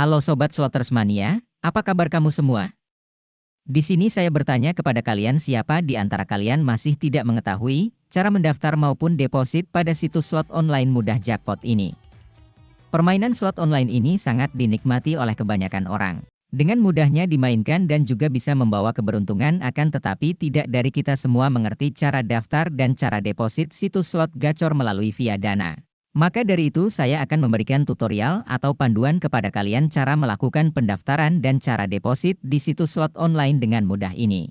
Halo Sobat Slotters Mania, apa kabar kamu semua? Di sini saya bertanya kepada kalian siapa di antara kalian masih tidak mengetahui cara mendaftar maupun deposit pada situs slot online mudah jackpot ini. Permainan slot online ini sangat dinikmati oleh kebanyakan orang. Dengan mudahnya dimainkan dan juga bisa membawa keberuntungan akan tetapi tidak dari kita semua mengerti cara daftar dan cara deposit situs slot gacor melalui via dana. Maka dari itu saya akan memberikan tutorial atau panduan kepada kalian cara melakukan pendaftaran dan cara deposit di situs slot online dengan mudah ini.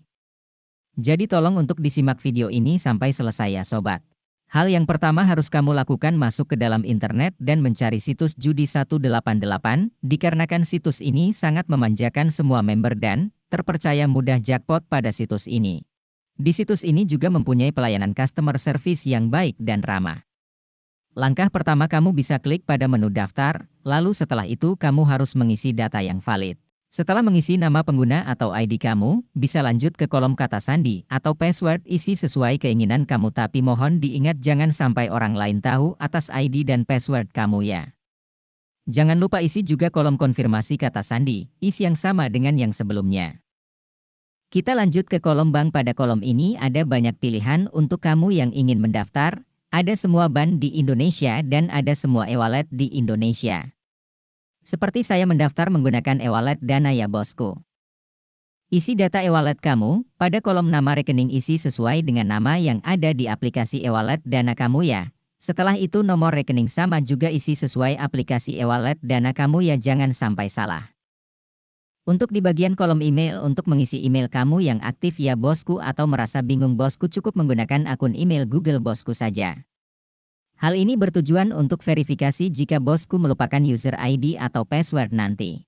Jadi tolong untuk disimak video ini sampai selesai ya sobat. Hal yang pertama harus kamu lakukan masuk ke dalam internet dan mencari situs judi 188, dikarenakan situs ini sangat memanjakan semua member dan terpercaya mudah jackpot pada situs ini. Di situs ini juga mempunyai pelayanan customer service yang baik dan ramah. Langkah pertama kamu bisa klik pada menu daftar, lalu setelah itu kamu harus mengisi data yang valid. Setelah mengisi nama pengguna atau ID kamu, bisa lanjut ke kolom kata sandi atau password isi sesuai keinginan kamu tapi mohon diingat jangan sampai orang lain tahu atas ID dan password kamu ya. Jangan lupa isi juga kolom konfirmasi kata sandi, isi yang sama dengan yang sebelumnya. Kita lanjut ke kolom bank pada kolom ini ada banyak pilihan untuk kamu yang ingin mendaftar, ada semua ban di Indonesia dan ada semua e-wallet di Indonesia. Seperti saya mendaftar menggunakan e-wallet Dana ya bosku. Isi data e-wallet kamu, pada kolom nama rekening isi sesuai dengan nama yang ada di aplikasi e-wallet Dana kamu ya. Setelah itu nomor rekening sama juga isi sesuai aplikasi e-wallet Dana kamu ya jangan sampai salah. Untuk di bagian kolom email untuk mengisi email kamu yang aktif ya bosku atau merasa bingung bosku cukup menggunakan akun email Google bosku saja. Hal ini bertujuan untuk verifikasi jika bosku melupakan user ID atau password nanti.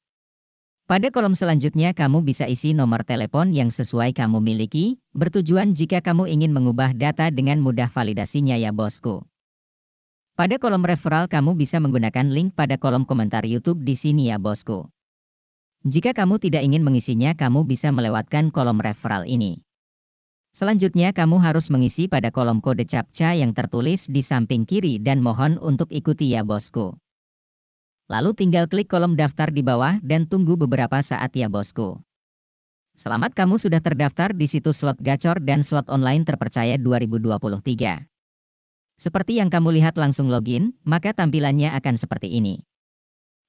Pada kolom selanjutnya kamu bisa isi nomor telepon yang sesuai kamu miliki, bertujuan jika kamu ingin mengubah data dengan mudah validasinya ya bosku. Pada kolom referral kamu bisa menggunakan link pada kolom komentar YouTube di sini ya bosku. Jika kamu tidak ingin mengisinya, kamu bisa melewatkan kolom referral ini. Selanjutnya kamu harus mengisi pada kolom kode CAPTCA yang tertulis di samping kiri dan mohon untuk ikuti ya bosku. Lalu tinggal klik kolom daftar di bawah dan tunggu beberapa saat ya bosku. Selamat kamu sudah terdaftar di situs slot gacor dan slot online terpercaya 2023. Seperti yang kamu lihat langsung login, maka tampilannya akan seperti ini.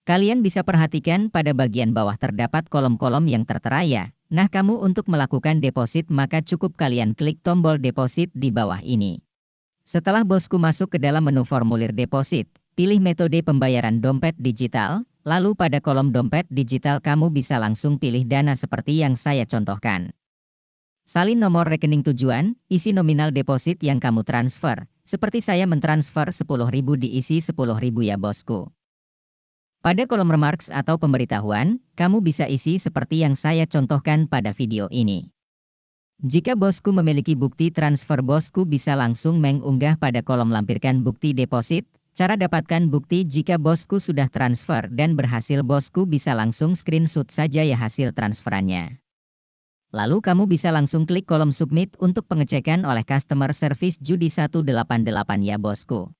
Kalian bisa perhatikan pada bagian bawah terdapat kolom-kolom yang tertera ya. Nah kamu untuk melakukan deposit maka cukup kalian klik tombol deposit di bawah ini. Setelah bosku masuk ke dalam menu formulir deposit, pilih metode pembayaran dompet digital, lalu pada kolom dompet digital kamu bisa langsung pilih dana seperti yang saya contohkan. Salin nomor rekening tujuan, isi nominal deposit yang kamu transfer. Seperti saya mentransfer 10.000 diisi 10.000 ya bosku. Pada kolom remarks atau pemberitahuan, kamu bisa isi seperti yang saya contohkan pada video ini. Jika bosku memiliki bukti transfer bosku bisa langsung mengunggah pada kolom lampirkan bukti deposit, cara dapatkan bukti jika bosku sudah transfer dan berhasil bosku bisa langsung screenshot saja ya hasil transferannya. Lalu kamu bisa langsung klik kolom submit untuk pengecekan oleh customer service Judi 188 ya bosku.